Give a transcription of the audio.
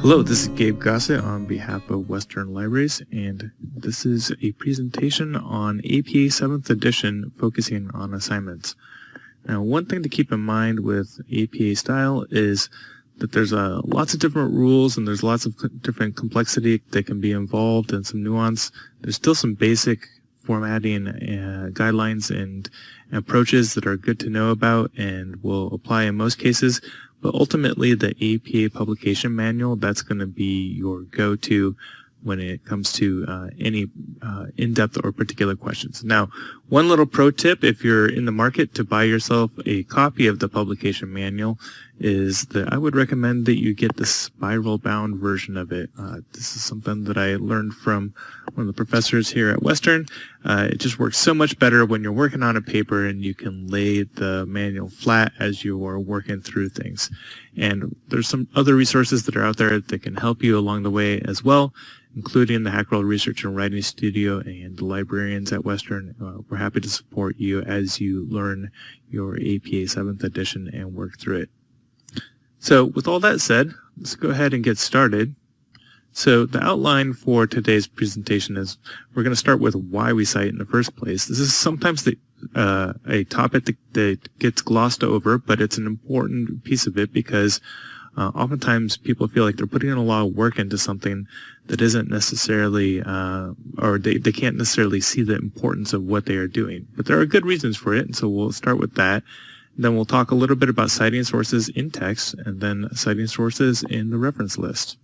Hello, this is Gabe Gossett on behalf of Western Libraries, and this is a presentation on APA 7th edition focusing on assignments. Now, one thing to keep in mind with APA style is that there's uh, lots of different rules and there's lots of different complexity that can be involved and some nuance. There's still some basic formatting uh, guidelines and approaches that are good to know about and will apply in most cases. But ultimately, the APA publication manual, that's going to be your go-to when it comes to uh, any uh, in-depth or particular questions. Now, one little pro tip if you're in the market to buy yourself a copy of the publication manual is that I would recommend that you get the spiral bound version of it. Uh, this is something that I learned from one of the professors here at Western. Uh, it just works so much better when you're working on a paper and you can lay the manual flat as you are working through things. And there's some other resources that are out there that can help you along the way as well including the Hacherl Research and Writing Studio and the librarians at Western. Uh, we're happy to support you as you learn your APA 7th edition and work through it. So with all that said, let's go ahead and get started. So the outline for today's presentation is we're going to start with why we cite in the first place. This is sometimes the, uh, a topic that, that gets glossed over, but it's an important piece of it because uh, oftentimes people feel like they're putting in a lot of work into something that isn't necessarily, uh, or they, they can't necessarily see the importance of what they are doing. But there are good reasons for it, and so we'll start with that. Then we'll talk a little bit about citing sources in text, and then citing sources in the reference list.